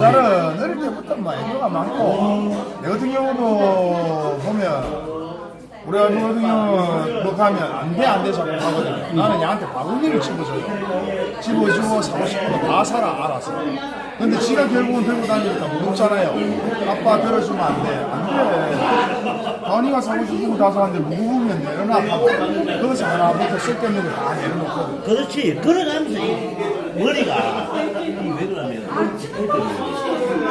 나는 어릴 때부터 막 애교가 많고. 내 같은 경우도 보면 우리 아들 같은 경우는 뭐 가면 안 돼 안돼 자꾸 하거든요 나는 얘한테 바구니를 집어줘요. 집어주고 사고 싶은 거 다 사라 알아서. 근데 지가 결국은 들고 다니니까 무겁잖아요. 아빠 들어주면 안돼 안돼. 다은이가 사고 싶은 거 다 사는데 무거우면 내려놔 거기서 하나부터 쓸데없는 거 다 내려놓거든. 그렇지. 걸어가면서 이 머리가 그러냐면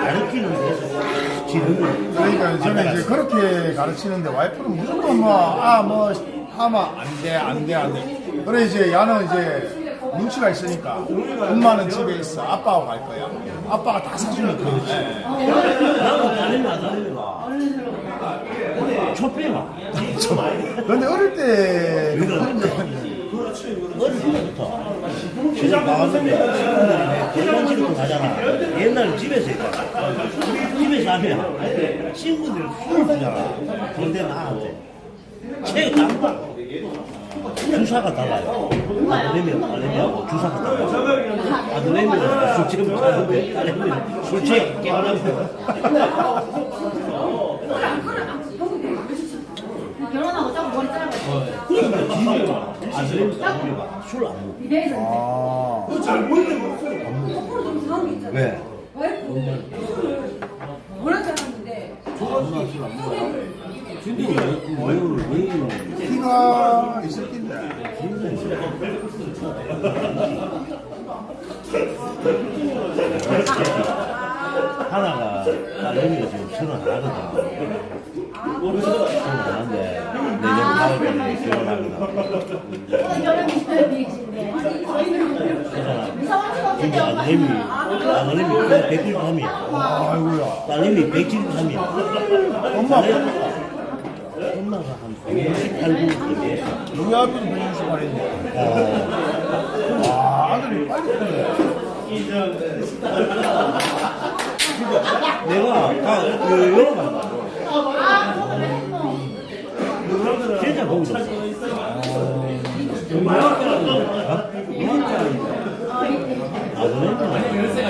가르치는 데서 지르는 그러니까 저는 이제 그렇게 가르치는데 와이프는 무조건 뭐, 아, 뭐, 하면 안 돼, 안 돼, 안 돼. 그래, 이제 야는 이제 눈치가 있으니까 엄마는 집에 있어. 아빠하고 갈 거야. 아빠가 다 사주니까. 예. 나도 다른 아들이가 촛배가 근데 어릴 때, 그 어릴 때부터 시장 친구들이 대관식으로 가잖아. 옛날에 집에서 했잖아. 집에서 하면 친구들 술을 주잖아. 그런데 나한테 책 딴다. 주사가 달라요. 아들내미, 딸내미하고 주사가 달라요. 아들내미는 술집을 가는데 딸내미는 술 취해 깨어나고. 결혼하고 자꾸 머리 잘라가지고 그러니까 지금 아들내미, 딸내미가 술안 먹어. 이래서 아, 거꾸로 좀 이상한 게 있잖아. 왜? 왜? 뭐라 잘하는데 키가 있을 텐데. 하나가 딸내미가 지금 서른 하나거든. 하나인데 내년 가을에 결혼하거든. 그래서 근데 아들내미 아들내미 193이야. 아이고야. 딸내미 173이야. 엄마, 엄마가 한 168, 9 됐어. 우리 아들도 168인데. 어. 와, 아들이 빨리 크네. 내가 다 여러 번 봤어. 진짜 보기 좋았어. 아버님은 진짜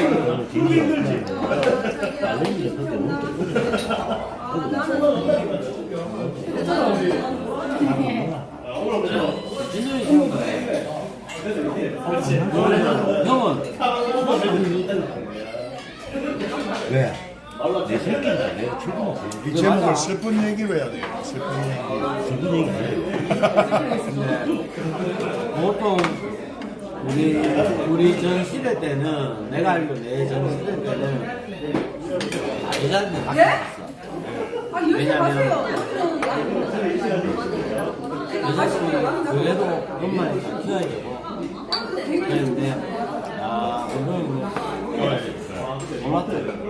힘들지. 아버님이 그때 형은 왜? 내 새끼인가 내가 출근했어. 이 제목을 슬픈 얘기로 해야 돼요. 슬픈 얘기. 슬픈 얘기 해. 보통 우리 우리 전 시대 때는 내가 알고 내 전 시대 때는 여자한테 예? 맡겼어. 아 왜냐면- 마세요 여자친구 그래도 엄마를 잘 키워야 되고 그랬는데 야 그거 는 몰랐더라고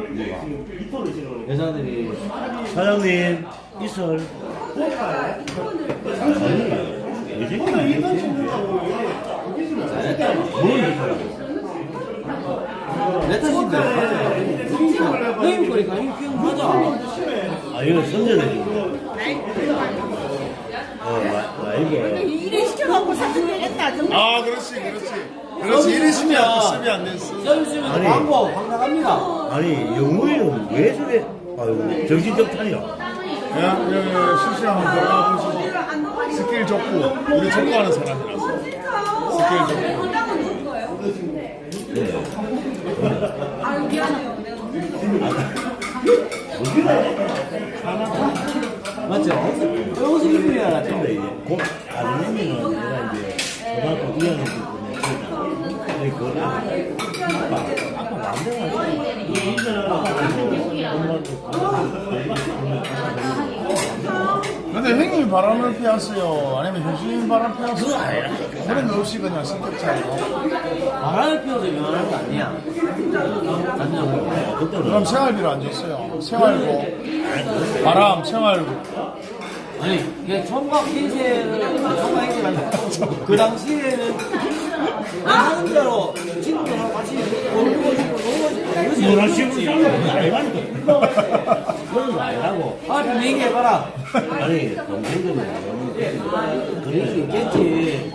여자들이 사장님, 이설. 내 새끼는 뭘 이설하고. 내 탓인데 형님 거니까 형님 키우면 하자 아, 이거 선전해 주는 거. 어, 이게. 일에 시켜갖고 사진 내겠다 아, 그렇지, 그렇지. 그렇지. 돼, 쓰면 안 됐어. 서비스면 아니. 광고 광고합니다 아니, 영우이는 왜 저래, 아유, 정신적탄이야. 야, 여기 실시간 한번 들어가 보시고. 스킬 좋고, 우리 족구하는 사람이라서. 원장은 누구 거예요? 아유 미안해요 맞죠? 옷을 입으려야 근데 이제, 고, 아들내미는 내가 이제, 고등학교 2학년 때문에 그걸 아 근데 형님이 바람을 피웠어요? 아니면 현수님이 바람 피웠어요? 그런 거 없이 그냥 성격 차이로. 바람을 피워서 유명한 거 아니야 그럼 생활비로 안 줬어요. 생활고, 바람, 생활비. 아니 이게 총각 인생을 총각 아니고 그 당시에는 하는 대로 친구들하고 같이 놀고 싶고 놀고 싶고 이러지 식으로 사는 거 아니라니까. 그런 거 아니라고. 아좀 얘기해봐라 아니, 그럴 수 있겠지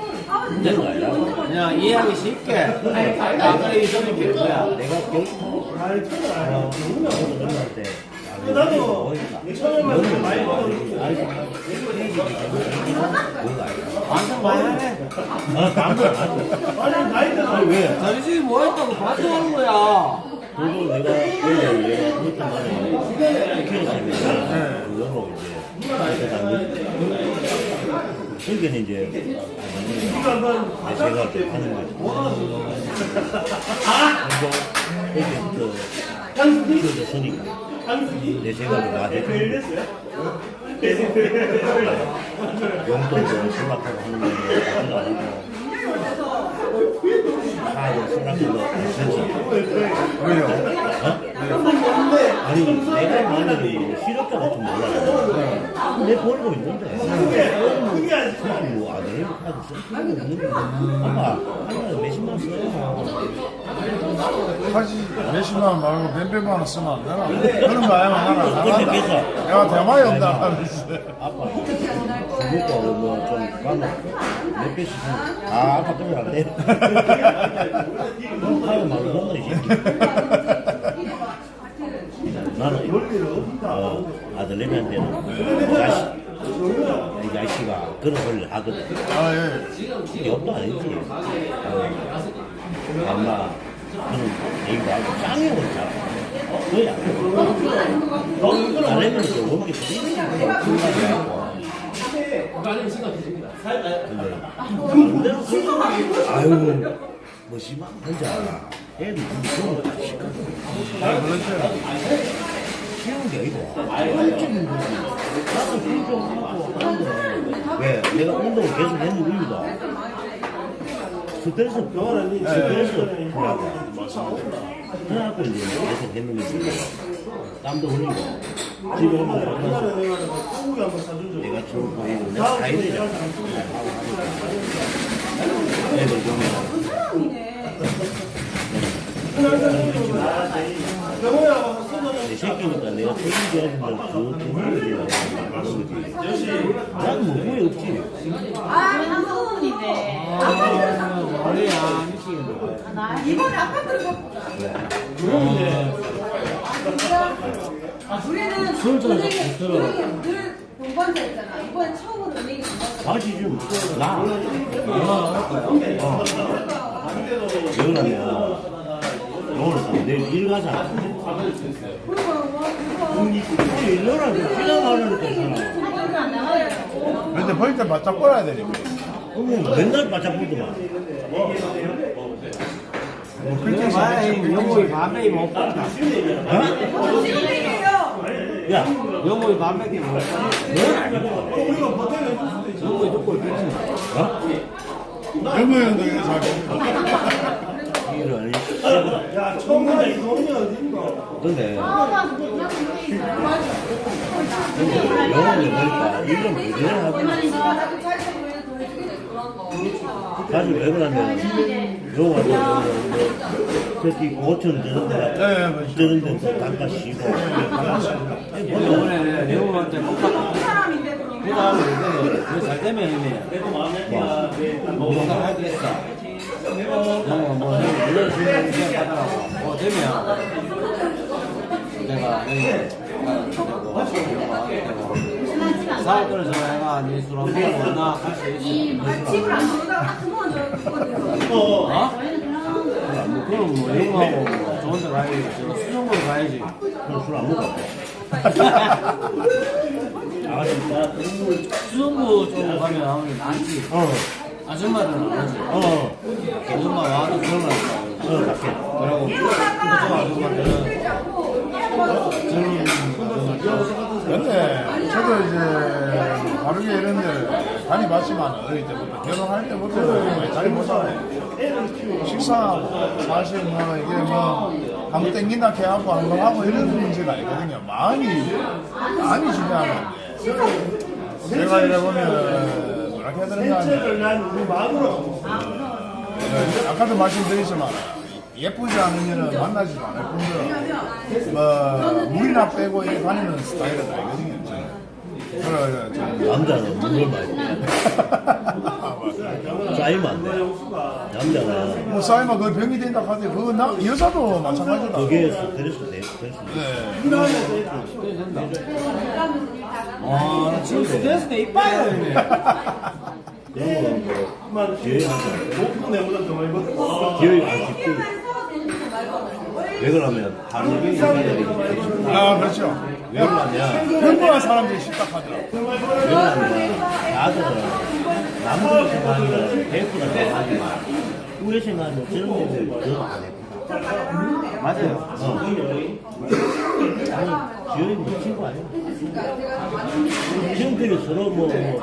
그런 거 아니라고. 그냥 이해하기 쉽게 아 그래 이 점이 뭐야 내가 경, 때 나도 먹었는데 반성 많이 하네. 아, 담배 아니 나이가 왜? 자기 집이 뭐 했다고 반성하는 거야. 그리고 내가 원래 얘가 그렇단 말이야. 키웠으니까 그걸로 이제 그러니까 이제 내 이제 하는 거지. 그리고 이게 키워졌으니까 내 제가 맞을 용돈도 수락하고 하는 거는 가지도 않고 차도 수락해도 괜찮아. 왜요? 아니 내가 만약에 실업자가 좀 몰라 내 벌고 있는데. 굳이 뭐 아들 카드 쓸 필요가 없는데 아빠 하루에 몇십만 원 써요. 사실 몇십만 원 말고 몇백만 원 쓰면 안 되나? 그런 거 아니면 나는 안 한다. 내가 대마에 온다. 아빠 중국도 뭐좀 가면 몇 개씩 아 아빠 때문에 안돼. 하고 말로 한다 이 새끼 나는 어, 아들내미한테는 자식 이 자식아 그런 소리를 하거든 아, 예. 욕도 아니지. 어, 엄마, 너는 이거 알고 짱이고 잘. 그야. 나래면 좀 먹기 아유, 뭐 아, 그렇죠. 게 아니고 거지 나도 운동하고 하는데 왜 내가 운동을 계속 했는 이유가 스트레스 스트레스 풀라고 그래갖고 이제 계속 했는 거지 땀도 흘리고 집에 오면 내가 좀 보이고 애들 보면 내 새끼니까 내가 그. 아, 한국인데. 그래야 미치겠네. 이번에 아까 그리고 우리는 은행에 은행에 늘 동반자 있잖아. 이번에. 다시 좀 나. 어. 왜냐면 오늘 내일 일 가자. 거잖아. 근데 벌때 바짝 꺼야 되니까. 어머 맨날 바짝 보더만. 그렇게 봐야. 영국이 반백이 못. 어? 야, 영국이 반백이 못 아니고. 영국이 조금 뺐지. 어? 형들 잘 이런. 야, 처음 보다 이 돈이 어딘가? 근데 아. 영어를 보니까 이런 부지런 하고. 사실 왜 그러냐면 요가 뭐 특히 5천 드는데 예, 예, 맞죠. 드는데 단가 쉬고 이번에 영국한테 똑같다. 그럼. 그 다음에 이제 그잘 되면 이제 뭐가 하겠어. 영국 뭐 물려주는 게 하더라고. 뭐 되면 내가 여기 사업들을 전화해가 네번 먹나 할수 있어. 아, 집을 안딱 그만 저 어? 뭐 그럼 뭐뭐 좋은 데 가야지. 저 수정보로 가야지. 술안 먹어 아가씨 수정부 쪽 가면 아무래도 많지. 어, 아줌마들은 안 하지. 어, 아줌마 와도 없어. 어, 밖에 그리고 그쪽 아줌마들은 젊은 근데 저도 이제 바르게 이런 데 많이 봤지만 어릴 때부터 결혼할 때부터 잘 보잖아요. 식사 사실 뭐 이게 뭐 한번 땡긴다 해갖고 한번 하고 이런 문제가 아니거든요. 마음이 마음이 중요한 건데 제가 이래 보면 뭐라 해야 되는가 하면 대체를 난 우리 마음으로 네, 아까도 말씀드렸지만 예쁘지 않으면 만나지도 않을 뿐더러 뭐 물이나 빼고 이렇게 다니는 스타일은 저는. 남자는 물을 많이. 쌓이면 안 돼. 남자는 뭐 쌓이면 그 병이 된다 하더니 그거 나 여자도 마찬가지다. 거기에 스트레스 돼. 스트레스 돼. 아, 나 지금 스트레스 내 이빨이야, 이게. 그런 거는 기회 안 돼. 목표 내보다 더 많이 받아. 기회 안 쉽게. 왜 그러면 하루 종일 애들이 아 그렇죠. 왜 그러냐? 평범한 사람들이 식탁하더라. 왜 그러냐면 나들은 남들 생각하면 베이프가 생각하지만 우리 생각하면 저런 애들 그거 안 해. 맞아요. 어. 아니, 지연이 뭐 친구 아니야? 친구들이 서로 뭐, 뭐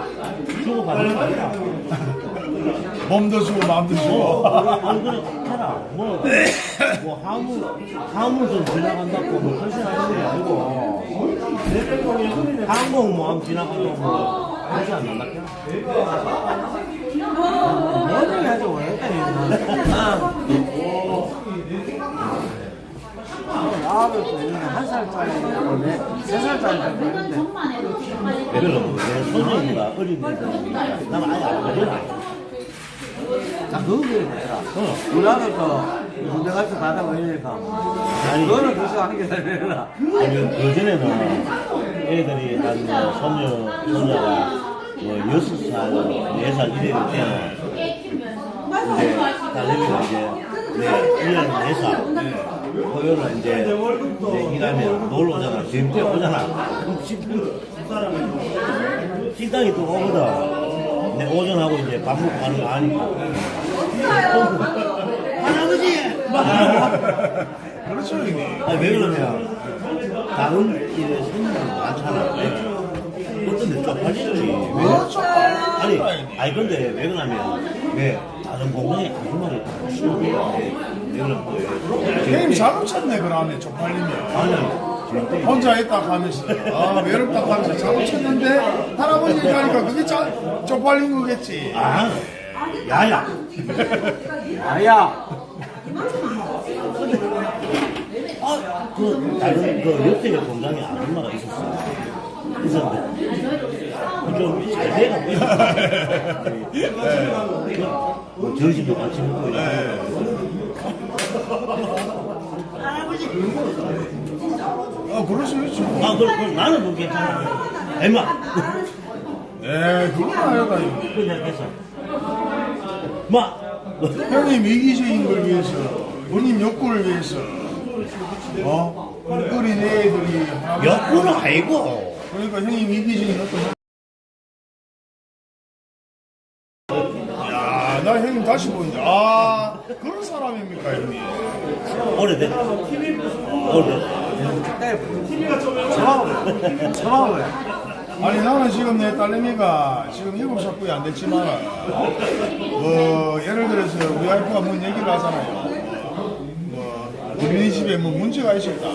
주고받는 거 아니야? 몸도 주고 마음도 주고. 어, 얼굴이 좋더라. 뭐, 뭐, 화물 좀 지나간다고 뭐, 설신하는 게 아니고, 항공 모함 지나간다고 뭐, 안 난다냐? 뭐든지 하죠, 왜? 있는데 한 살짜리고 네, 세왜 그러면 내 소년이가 어린 애들이니까, 난 아예 안 그러나. 나 그거 그랬더라. 어. 우리 아들 거 군대 같이 가다 보니까 아니, 그거는 그래서 하는 게 되더라. 아니, 그전에는 애들이 한 뭐, 손녀, 손녀가 뭐, 여섯 살, 네살 이래 때는 이제 딸내미가 이제 네, 1년 4살. 토요일날 이제, 이제 일하면 놀러 오잖아. 지금 때 오잖아. 그럼 식당, 식당이 또 오거든. 내 오전하고 이제 밥 먹고 가는 거 아니까. 할아버지! 막 그렇죠 형님. 아니 왜 그러면 다른 일에 손님이 많잖아. 어떤 데 쪽팔리지. 왜? 그렇죠. 아니, 아니 근데 왜 그러냐면 왜 다른 공장에 아줌마를 다 그런 거예 요? 형님 잘못 쳤네 그러면 쪽팔리면. 아니 혼자 있다 하면서 아 외롭다 하면서 잘못 쳤는데 할아버지 가니까 그게 짜, 쪽팔린 거겠지. 아 야야 아야, 아 그 다른 그 옆집에 공장에 아줌마가 있었어. 있었는데 좀잘 돼가고 있었어. 뭐 점심도 같이 먹고 어 그럴 수 있죠. 아, 그, 그, 나는 그거 괜찮아. 엠마. 에 그건 아니다 형님. 그냥 했어. 마. 형님 이기적인 걸 위해서 본인 욕구를 위해서 어 어린 애들이 역구는 아니고. 그러니까 형님 이기적인 어떤 야나 형님 다시 보인다 아 그런 사람입니까 형님 오래돼. 오래돼. 처먹어요. 처먹어요. 아니 나는 지금 내 딸내미가 지금 일곱 살뿐이 안 됐지만 뭐 예를 들어서 우리 와이프가 뭔 얘기를 하잖아요 뭐 어린이집에 뭐 문제가 있었다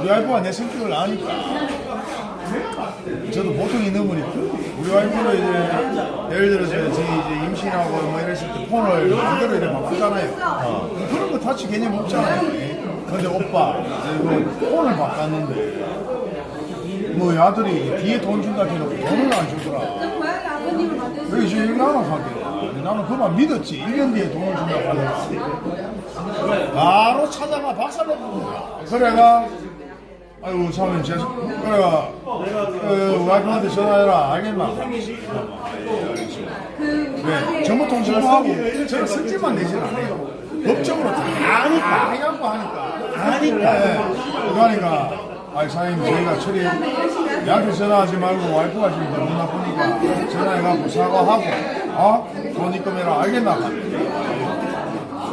우리 와이프가 내 성격을 아니까 저도 보통이 너무니 우리 와이프는 이제 예를 들어서 제 이제 임신하고 뭐 이랬을 때 폰을 마음대로 이렇게 바꾸잖아요. 그런 거 타치 개념 없잖아요. 근데 오빠 이거 폰을 바꿨는데 뭐 아들이 뒤에 돈 준다 해놓고 돈을 안 주더라. 그래서 지금 나는 하게. 나는 그만 믿었지. 1년 뒤에 돈을 준다고 하더라. 바로 찾아가 박살내는 거야. 그래가 아이고 사모님 죄송 그래가 그 와이프한테 전화해라. 알겠나? 왜 정보통신부하고 저는 성질만 내지는 않아요. 법적으로 다 아니까. 해갖고 하니까. 아니까. 네. 그러니까 아이 사장님 저희가 처리 나한테 전화하지 말고 와이프가 지금 너무 나쁘니까 전화해갖고 사과하고 어? 돈 입금해라. 알겠나?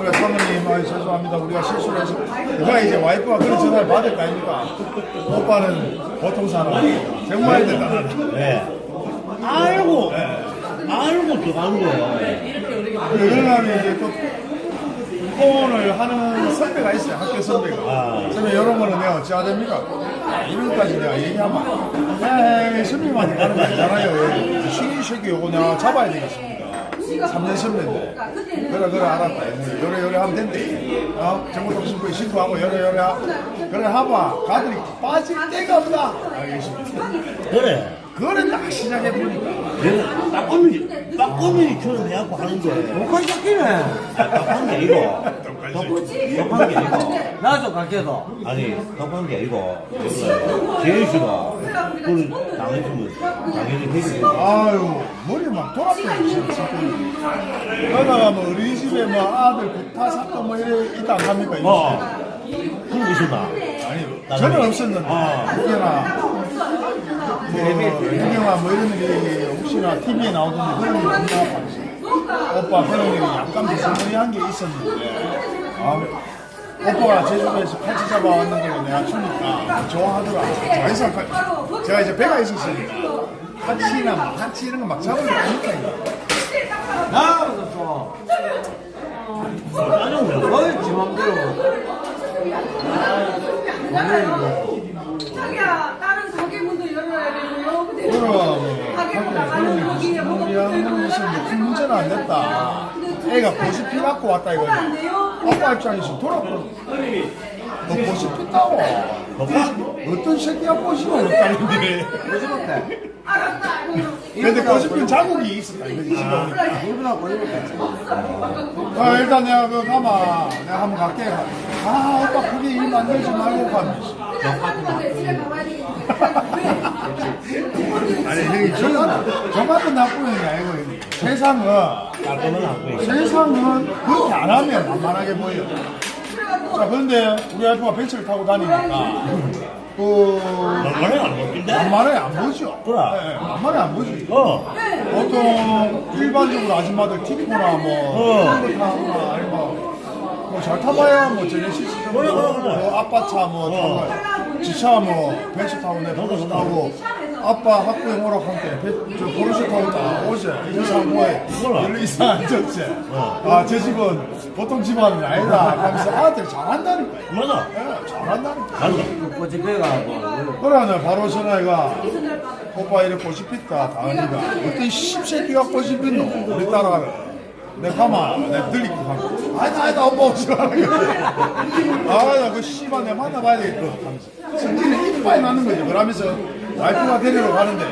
그래 사모님 아이 죄송합니다 우리가 실수를 해서 누가 이제 와이프가 그런 전화를 받을 거 아닙니까? 오빠는 보통 사람 정말 대단하다 왜? 알고. 알고 들어가는 거야. 그러면 이제 또 폰을 하는 선배가 있어요 학교 선배가 아. 선배 이런 거는 내가 어찌 해야 됩니까? 이런까지 내가 얘기하면 에이 선배님한테 가는 거 아니잖아요 쉬는 새끼 요거 내가 잡아야 되겠습니다 3년 10년대 그래 그래 알았다. 요래 요래 하면 된대. 어? 정보통 신고 신고하고 요래 요래 하 그래 하봐. 가들이 빠질 데가 없다. 알겠습니다. 그래. 그래 딱 시작해 보니까. 내가 빠꼬미, 빠꼬미처럼 해갖고 하는데. 목걸이 깎이네. 답한 게 아니 고. 답한 게 아니고. 나도 깎여도. 아니, 답한 게 아니고. 제일씨가 그걸 당했으면 당연히 해결해. 아유 머리 막 돌아버려 진짜 그러다가 뭐 어린이집에 뭐 아들 구타 사건 뭐 이래 있다 안 합니까? 어. 그런 거 있었나? 아니 전혀 없었는데 혹여나 뭐 유경아 뭐 이런 일이 혹시나 TV에 나오던데 그런 일이 없나 오빠 그런 일이 약간 비스무리한 게 있었는데 아, 오빠가 제주도에서 팔찌 잡아왔는 걸 내가 주니까 좋아하더라 자기사 제가 이제 배가 있었으니까 한치나 막 한치 이런 거 막 잡으면 되니까 이거. 나도 좀. 거의 지 맘대로. 자기야 다른 가게 문도 열어야 되고요. 그럼 뭐 가게 밖에 나가는 거기에 뭐가 비스무리한 것은 뭐큰 문제는 안 됐다 애가 보시피 갖고 왔다 돼요? 아빠 입장에서 돌아보는 너 보시 pis다고 어떤 새끼야 보시면 없다는데. 알았다. 근데 보시핀 자국이 있었다 일부러 걸리겠지. 아, 일단 내가 그 가마 내가 한번 갈게. 아 오빠 그게 일 만들지 말고 가면서. 아니 형이 저만 저만도 나쁜 게 아니고. 세상은 보여. 세상은 그렇게 안 하면 만만하게 보여 자 그런데 우리 와이프가 벤츠를 타고 다니니까 그 얼마나 안 먹긴데? 만만하게 안 보죠 그래. 예, 만만하게 안 보지 어. 보통 일반적으로 아줌마들 티코나 뭐 어. 그런 거 타거나 아니면 뭐잘 타봐야 뭐 정도 그래, 그래, 그래. 뭐 아빠 차뭐 어. 타고 지차 뭐 벤츠 타고 내 포르쉐 타고 아빠 학교에 오락할 때 벤- 저 포르쉐 타고 다 오지 이상 몰라. 별로 이상 안 졌지. 어. 아저 집은 보통 집안은 아니다. 하면서 아들 잘한다니까. 맞아. 예, 잘한다니까. 맞아. 그래 내 바로 전화가 오빠 이래 꽃이 폈다 다은이가. 어떤 십새끼가 꽃이 폈노? 우리 딸아를 내 가마 내 들리고 가면 아니다 아니다 오빠 오지 마라 아나 그 씨발 내 만나봐야 되겠다 성질이 이빨이 나는 거지 그러면서 와이프가 데리러 가는데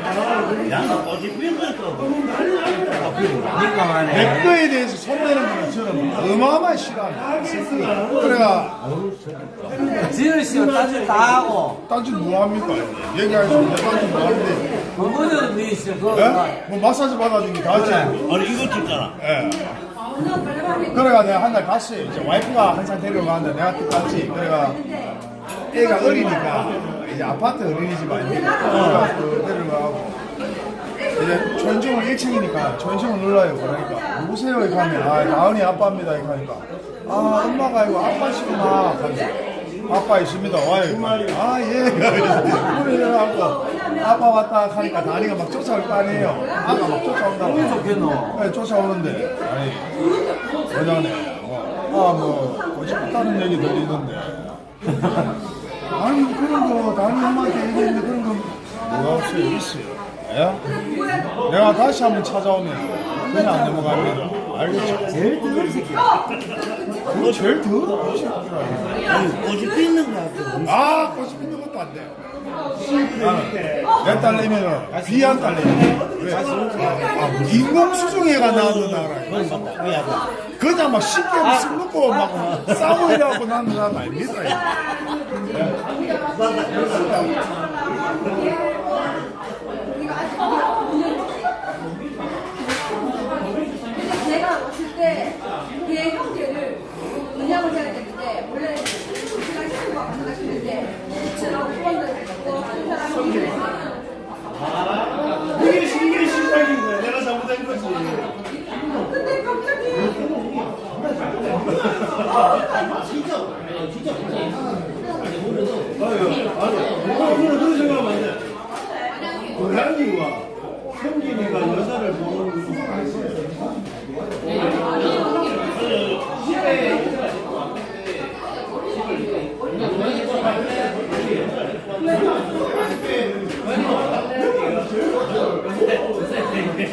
피는 거였어. 니가 말해. 내 거에 대해서 손대는 거는 저는 어마어마한 싫어합니다. 그래가 지을 씨가 따질 다 하고. 딴짓 뭐합니까 얘기할 수 있는데 딴짓 뭐하는데 어머니는 니 있어. 그거. 예? 뭐 마사지 받아주는 게 다지 아니, 이거 찍잖아. 예. 그래가 내가 한 달 갔어요. 이제 와이프가 항상 데리러 가는데 내가 또 갔지. 그래가 애가 어리니까 이제 아파트 어린이집 아닙니까? 그래가 그 데리러 가고 이제 초인종을 1층이니까 초인종을 눌러요. 그러니까 누구세요? 이렇게 하면 아 나은이 아빠입니다. 이렇게 하니까 아 엄마가 아니고 아빠시구나. 하면서 아빠 있습니다. 와요. 아 예. 그래 하고 아빠 왔다 하니까 다니가 막 쫓아올 거 아니에요. 아가 막 쫓아온다고. 좋겠노. 네, 쫓아오는데 아니 여자네 아뭐 꼬집었다는 얘기 들리던데 아니 그런 거 다른 형한테 얘기했는데 그런 거 뭐가 없어요 있어요 예? 내가 다시 한번 찾아오면 그냥 넘어갑니다 알겠죠? 제일 뜨거운 새끼야. 그거 제일 더러운 새끼라 아니, 꽃이 피는 거 같아. 아 꼬집 있는 것도 안 돼요 나는 내 딸내미는 귀한 딸내미 왜? 아, 인공수정회가 나왔는 나라. 그냥 막 쉽게 술 먹고 막 이래갖고 나는 사람 아닙니다. 제가 왔을 때얘 형제를 은양을 해야 되는데 원래 제가 친구가 싶은데 저랑 후원을 했고 한 사람이 이게 신기한 시작인 거야. 내가 잘못한 거지. 근데 갑자기 오늘 그런 생각하면 안 돼. 고양이와 성진이가 여자를 보는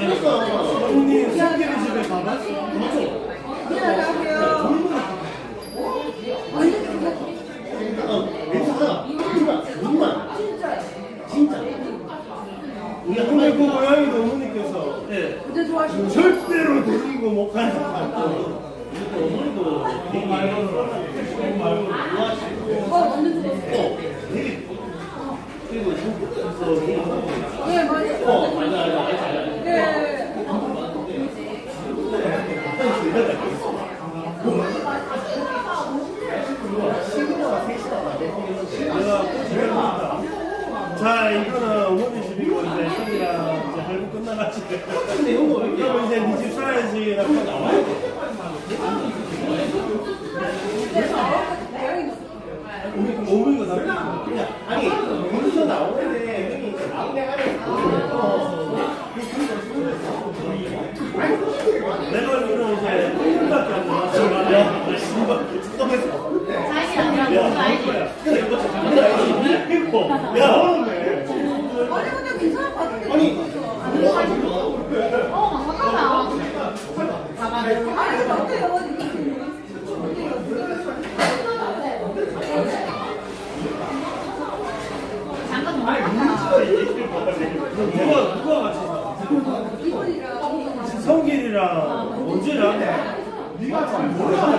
형님 성진이 집에 가 안녕하세요. 완전 좋네. 근데 그 고양이도 어머니께서 완전 좋아하시고. 절대로 데리고 못 가는 거 어, 완전 좋았어. 네, 맞아요. 어, 맞아요. 네. 내가 고집해봅니다. 자, 이거는 어머니 집이고, 이제 형이랑 이제 할부 끝나가지고. 근데 형도 그럼 이제 네 집 살아야지. 라고 나와야 돼. 다 그냥, 아니, 거기서 나오는데, 형이 이제 나오게 내가 알기로는 이제 1분밖에 안 남았어. 야, 씨발, 잠깐만. 야, 오늘 아니, 근데 괜찮을 것 같은데. 아니, 아니, 근데 Ja,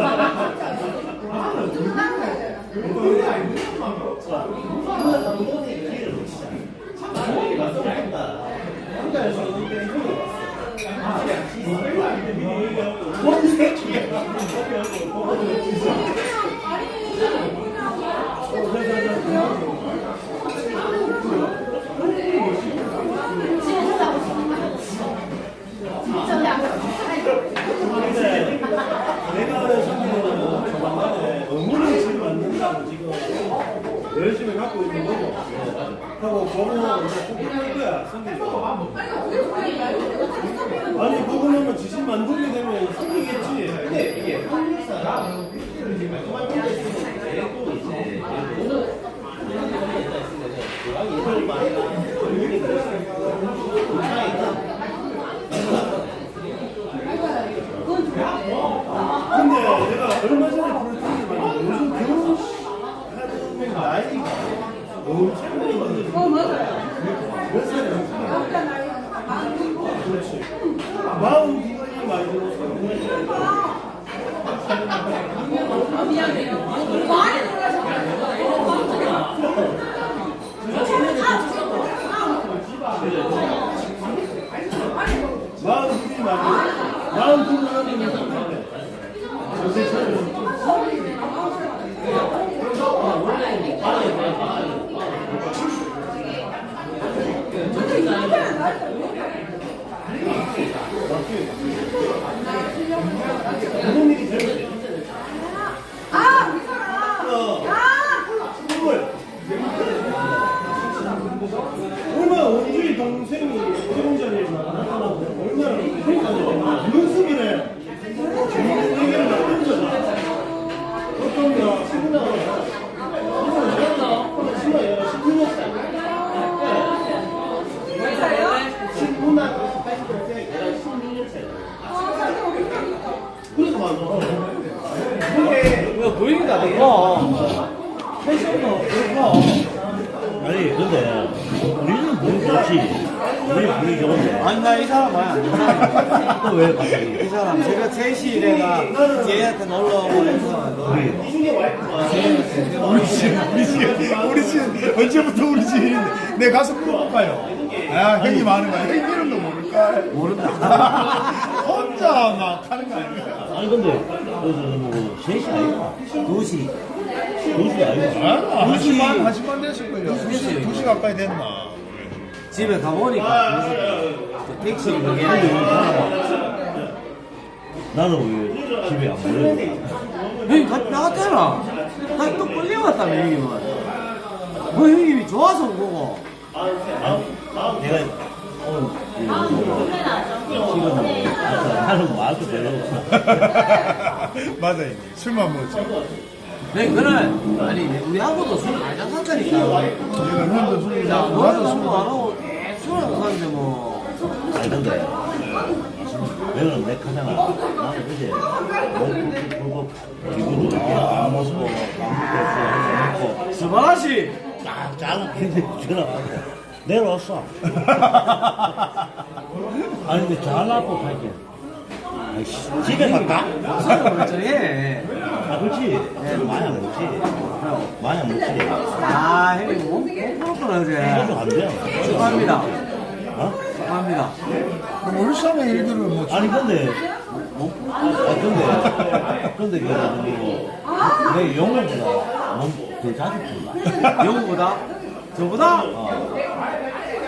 아니 근데 뭐 3시 아니야? 2시 2시 아니야? 아, 한 시만, 한 시만 됐을걸요. 두 시, 두시 가까이 됐나? 집에 가보니까 그 택시 그게 나는 왜 집에 안 보내? 형님 같이 나갔잖아 나 또 끌려갔다며 형님은 뭐 형님이 좋아서 온 거고 내가 오늘 지금 하는 거 알고 별로 없어 맞아, 형님. 술만 먹었죠. 네, 그는 아니 우리하고도 술 많이 샀다니까 얘가 형도 술이자, 야, 나도 너는 술 술안 하고 술안 사는데 뭐 아니 근데 내가 내 카잖아. 나는 그제 먹고 불고 기분도 좋게 안 먹고 밥 먹고 스바라시 딱 잘라 전화하고 내려왔어. 아니 근데 갈게. 아이씨, 집에 갈까? 멀쩡해 아 그렇지. 많이 안 먹지. 많이 안 먹지. 아 형님 몸 부럽구나 소주 어제 안 돼. 축하합니다 어? 축하합니다 울산의 일들을 뭐 아니 근데 아 근데 근데 그내 영어보다 몸 더 자주 푼다. 영구보다 저보다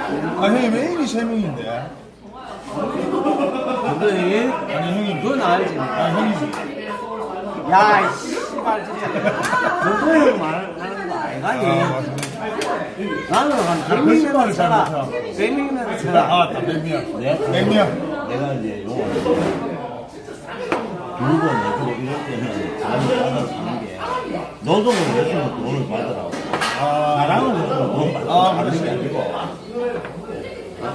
아 형님 애인이 세 명인데. 근데 형님? 아니 형님. 그건 알지. 아 형이지 야, 씨발 진짜. 그거형 말하는 거 아이가니? 아 나는 한 거짓말을 100명이면 쳐라. 잘못하고. 100명이면 쳐라. 아 담배미야. 내 냉미야. 내가 이제 영어 두번 내주고 이럴 때는 잠이 따라 사는 게. 노동을 했으면 돈을 받으라고 아 받으라고 아, 하는 게 아니고.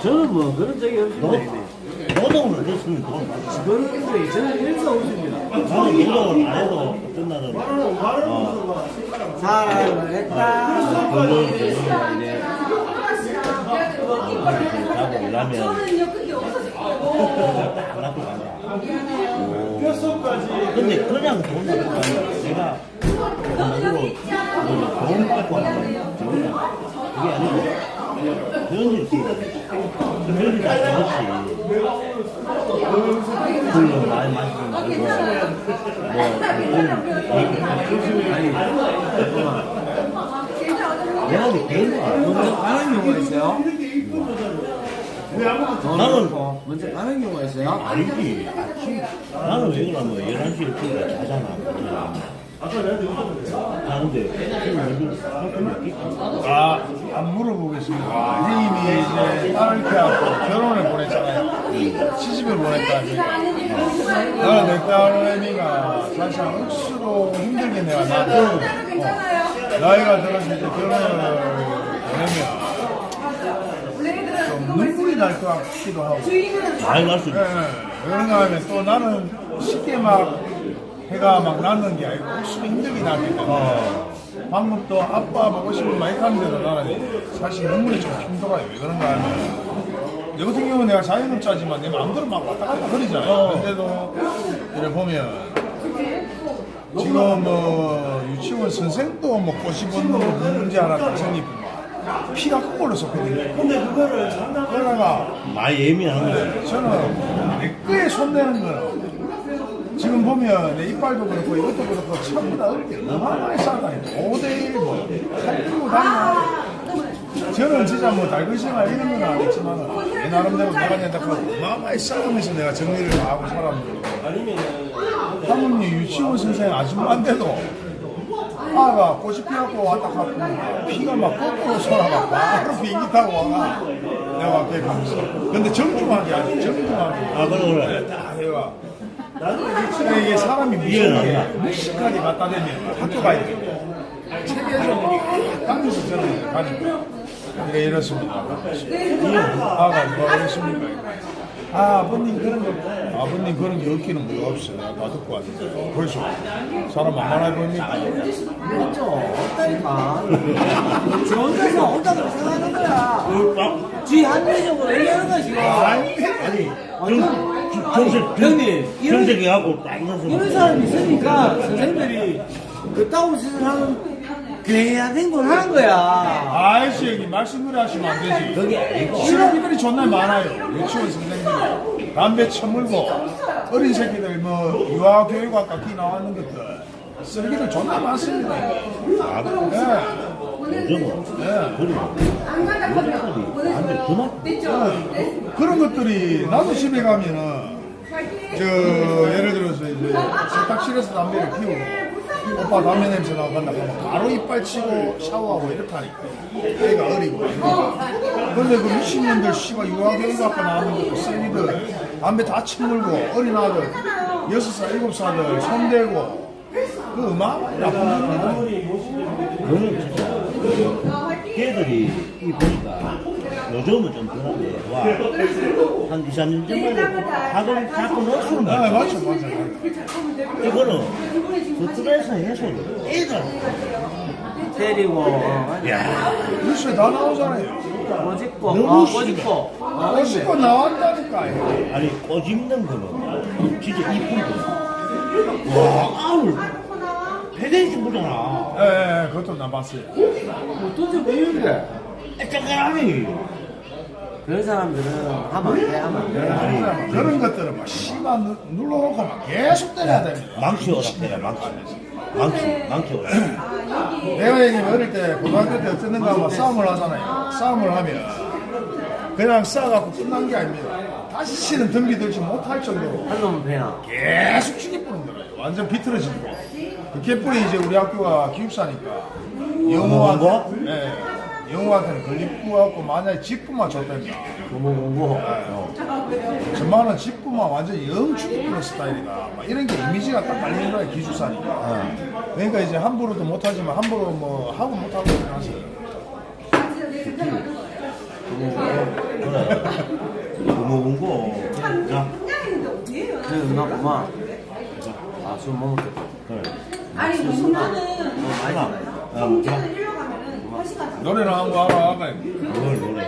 저는 뭐 그런 적이 없습니다. 노. 노동을 했으면 돈 받으라고 그런 적이 저는 일도 없습니다. 나는 노동을 안 해도 어떤 날은 어, 사랑을 했다. 그걸 이제 이제 자고. 일하면 딱 놔두고 간다 근데 그냥 돈 받고 가면 내가 한마디로 돈 받고 하는 그게 아니고 현실 기회 현실 다 그렇지 술을 많이 마시지 말고 뭐 아니, 잠깐만. 내가 이제 개인 거 알아 먼저 가는 경우가 있어요? 나는 먼저 가는 경우가 있어요? 아니지 나는 왜 그러냐면 11시에 피가 자잖아 아, 안 물어보겠습니다. 형님이 이제 딸을 키워갖고 결혼을 보냈잖아요. 시집을 보냈다. 이제. 나는 내 딸애미가 사실 억수로 힘들게 내가 낳았거든. 어. 나이가 들어서 이제 결혼을 보내면 좀 눈물이 날 것 같기도 하고. 많이 날수 예, 있어 예. 그런가 하면 또 나는 쉽게 막 해가 막 낳는 게 아니고 억수로 힘들게 낳기 때문에. 방금 또 아빠 보고 싶은 많이 하는데도 나는 사실 눈물이 좀 힘들어요. 왜 그런가 하면. 내 같은 경우는 내가 자영업자지만 내 마음대로 막 왔다 갔다 그러잖아요. 근데도 이래 보면 지금 뭐 유치원 선생도 먹고 싶은 문제 하나 딱 생기고 피가 거꾸로 섞거든요. 근데 그거를 그러다가 많이 예민한 거야 저는 내 거에 손대는 거는 지금 보면 내 이빨도 그렇고 이것도 그렇고 전부 다때 어마어마하게 싸다니. 5대1 뭐 살피고 다녀 저는 진짜 뭐 달글생활 이런 건 아니지만 내 나름대로 내가 그 어마어마하게 싸우면서 내가 정리를 다 하고 살았는데. 사모님 유치원 선생 아줌마인데도 아가 꽃이 피갖고 왔다 갔고 피가 막 거꾸로 솟아가 바로 비행기 타고 와가 내가 앞에 가면서 근데 정중하게 아주 정중하게. 아 그래 그래. 다 해와 그러니까 이게 사람이 무식하게 무식하게 갖다 대면 학교 가야 돼. 체계적으로 가면서 저는 가지고. 그러니까 이렇습니다. 아가 뭐라 그랬습니까? 아 아버님 그런 거 아버님 그런 게 없기는 뭐가 없어요. 다 듣고 왔는데. 벌써 사람 만만해 보입니까? 그렇죠. 없다니까. 지 혼자서 혼자서 생각하는 거야. 지 합리적으로 얘기하는 거야, 지금. 아니 정, 정색 형님, 이런- 정색이 하고 딱 일어서 이런 사람이 있으니까 선생님들이 그따구 세상하는 괴한 걸 하는 거야. 아이씨 여기 말씀을 하시면 안 되지 그게 아니고 쓰레기들이 존나 많아요. 유치원 선생님들이 담배 처물고 어린 새끼들 뭐 유아교육학과 기 나왔는 것들 쓰레기들 존나 많습니다. 아 예. 요즘은 예. 그리고 안 간다 그러면 완전 그만 됐죠? 그런 것들이 나도 집에 가면은 저 예를 들어서 이제 세탁실에서 담배를 피우고 오빠 담배 냄새 나간다 하면 바로 이빨 치고 샤워하고 이렇다니까 애가 어리고. 근데 그 미친년들 씨발 유아교육학과 나오는 것도 쌤이들 담배 다 처물고 어린 아들 여섯 살 일곱 살들 손대고 그 어마어마하게 나쁜 겁니다 그거는 진짜 걔들이 이 보니까 요즘은 좀 와. 한 2, 3년 전만 학을 자꾸 넣었으면 아, 말이야. 맞죠, 맞죠. 이거는 스트레스 해소 애들 때리고 어, 야 뉴스에 다 나오잖아요. 꼬집고 너무 어. 꼬집고 아, 멋있고 나왔다니까요. 아니 꼬집는 거는 진짜 이쁜 거 와 아우 패대기 보잖아 예, 예, 그것도 나 봤어요. 왜 이래 짱짱하니 그런 사람들은 하면 안 돼 하면 안 돼 아니, 그런 것들은 막 누- 눌러놓고 막 계속 때려야 됩니다. 망치 오락해라 망치 망치 망치 오락 내가 얘기하면 어릴 때 고등학교 때 어쨌든가 막 싸움을 하잖아요. 싸움을 하면 그냥 싸갖고 끝난 게 아닙니다. 다시는 덤비 들지 못할 정도로 한 놈은 배나 계속 죽이 뿌는 거예요. 완전 비틀어지는 거. 그 개뿔이 이제 우리 학교가 기숙사니까 거? 네, 영호한테는 걸리고 만약에 직구만 줬답니다. 공부 공부 저만은 직구만 완전 영 죽이 뿌는 스타일이다. 막 이런 게 이미지가 딱 깔리는 거야 기숙사니까. 그러니까 이제 함부로도 못하지만 함부로 뭐 하고 못하고 그러세요. 그래 고모군고 자 그래 누나 고마 아술 못 먹겠다. 그래 아니 무슨는 너무 많이 먹 노래는 한거 알아, 아까. 뭘 노래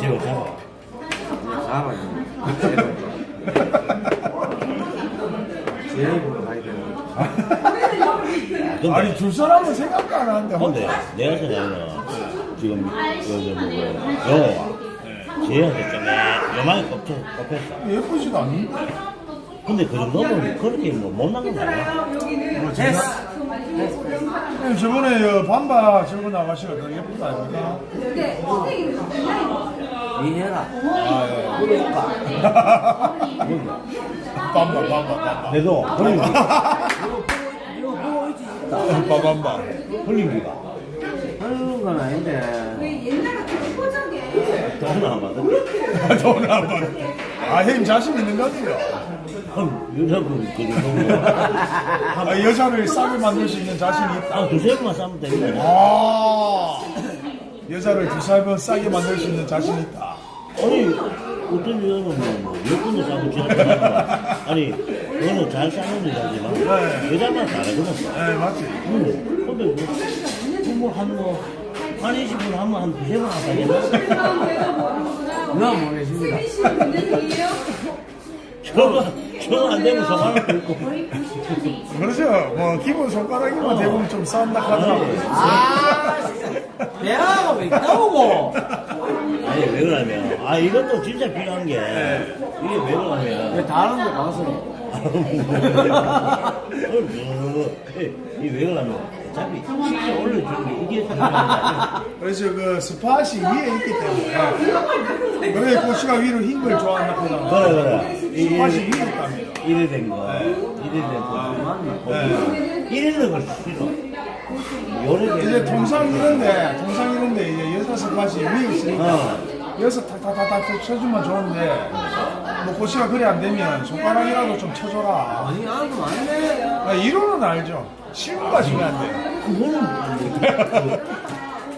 집에 잡아 제일 보러 가야 되는 아니 줄 사람은 생각도 안 하는데. 근데 내가 생각하는 지금 여기 뭐 영호가 쟤한테 좀 요만히 꼽혔어. 예쁘지도 않는데 근데 그 정도면 그렇게 뭐 못난 건 아니야. 여기는 됐어 네, 저번에 여 반바 젊은 아가씨가 더 예쁘다 아닙니까? 근데 이해라 아 예. 그러니까 반바 반바 반바 그래도 흘림기가 이거 보고 있지 반바 흘림기가 하는 건 아닌데 돈을 안 받아 돈을 안 받는데 아 형님 자신 있는 거 같아요? 여자분 그 정도 아, 여자를 싸게 만들 수 있는 자신이 있다. 한 두세 번만 싸면 됩니다. 아 여자를 두세 번 싸게 만들 수 있는 자신이 있다. 아니 어떤 여자는 뭐 여권도 싸고 지나가니까 아니 너는 잘 싸는 여자지만 네. 여자만 다르거든 네 맞지. 응. 근데 뭐, 뭐 한 뭐 한 20분 하면 한 두세 번 모르십니다 쓰시는 분들이에요? 저거 저거 안 되면 저만을 긁고 그렇죠. 뭐 기본 손가락이면 대부분 좀 싸운다 하더라고요 아 대화가 왜 나오고? 아니 왜 그러냐면. 아 이것도 진짜 필요한 게 이게 왜 그러냐면. 왜 다른 데 가서 이왜 그러냐면 어차피 식사 올려주는 게 이게 그래서 그 스팟이 위에 있기 때문에 그래 고시가 위로 흰 걸 좋아한다 하잖아 그래 그래. 이- 스팟이 이- 위에 있답니다. 이래 된 거, 이래 된 거, 네. 이래는 걸 싫어. 요래 이제 통상 이런데 통상 이런데 이제 여자 스팟이 위에 있으니까 어, 여기서 탁탁탁탁 쳐주면 좋은데 뭐 고시가 그래 안 되면 손가락이라도 좀 쳐줘라. 아니 알고 안돼. 아, 이론은 알죠. 실무가 중요한데. 그거는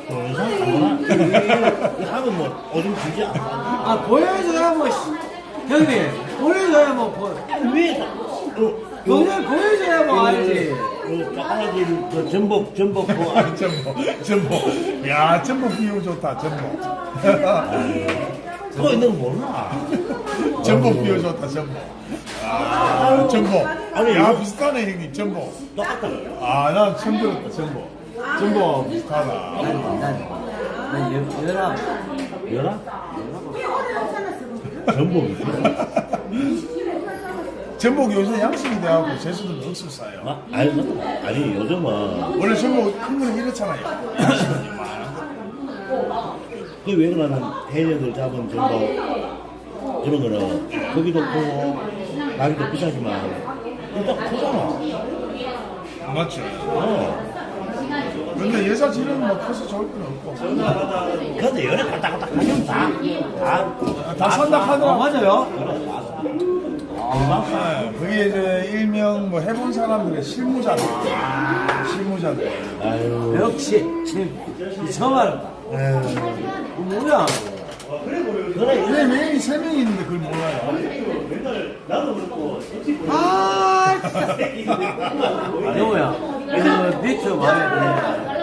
뭐, 영상 아무나 하면 뭐 어좀 주지 않아. 아 보여줘야 뭐 씨. 형님 보여줘야 뭐 보- 왜? 어, 그걸 보여줘야 뭐 알지. 그 짜파게티 그 전복 전복 그 아, 전복 전복. 야 전복 비유 좋다 전복. 그거 있는 거 몰라. 전복 비유 좋다 전복 아 전복 아니, 야 비슷하네 형님 전복 똑같다. 아난 처음 들었다 전복 전복 비슷하다 난난 열아 열아? 전복 있어. 전복 요새 양식이 돼갖고 제주도는 억수 싸요 아, 아니 맞다. 아니 요즘은 원래 전복 큰 거는 이렇잖아요 양식은 이만한 그왜 그러냐면 해녀들 잡은 전복 그런 거는 거기도 크고 가격도 비싸지만 일단 크잖아. 거 맞죠 어. 근데 여자 질은 뭐 커서 좋을 건 없고 근데 열에 갔다 갔다 하면 다, 다, 다 산다 아 하더라 맞아요 그래, 다 사. 네, 그게 이제 일명 뭐 해본 사람들의 실무자들. 실무자들. 아유. 역시 이 정말 뭐야 그래, 메인이 세 명이 있는데 그걸 몰라요. 아 진짜. 영호야 그 비트 와야. 돼.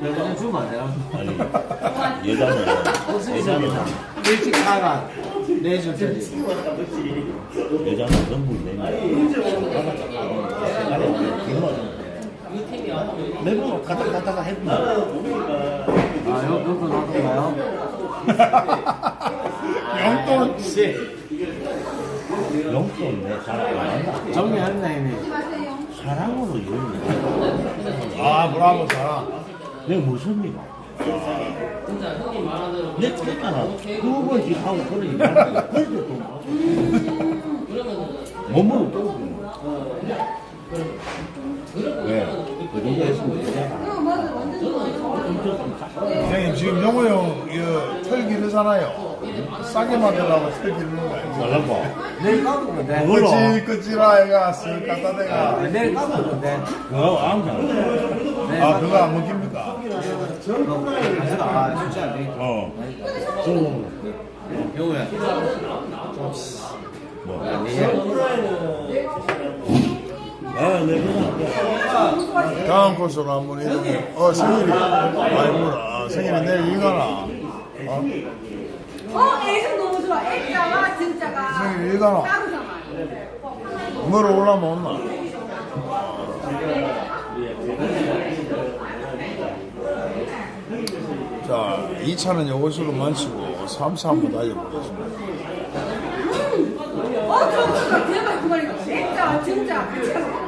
내가 그냥 주면 안 되나? 아니, 여자는, 여자는, 일찍 나가. 내줄테지. 여자는 전부 내면. 매번 갔다 갔다가 해보면. 아 여기 그것도 놔둔가요? 영돈. 씨 용돈 내 사람 안 한다. 정리했네 이미. 사랑으로 이루는 아, 브라보 사랑. 내가 무슨 일이야? 내 책가나 두 번씩 하고 그러니까 그래도 또 몸으로 또 형님, 지금 영호 형, 이거 털 기르잖아요. 싸게 만들라고 털 기르는 거 아니죠? 말라고. 내일 까볼 건데 그걸로. 그치, 그치라, 애가 쓱 갖다 대가. 내일 까볼 건데 그거 안 가. 내일 아, 그거 안 먹힙니까? 아 진짜 안 어. 저거 영호야 뭐. 아, 내 그거 다음 코스로 한번 이동. 어, 생일이. 아이고, 아, 생일이 내일 일가나. 어? 어, 애가 너무 좋아. 애자가 진짜가 생일 일가나. 뭐로 올라면 온나? 자, 2차는 이것으로 마치고 3차 한번 달려보겠습니다. 어, 저거 대박 그. 애자 진짜 하고.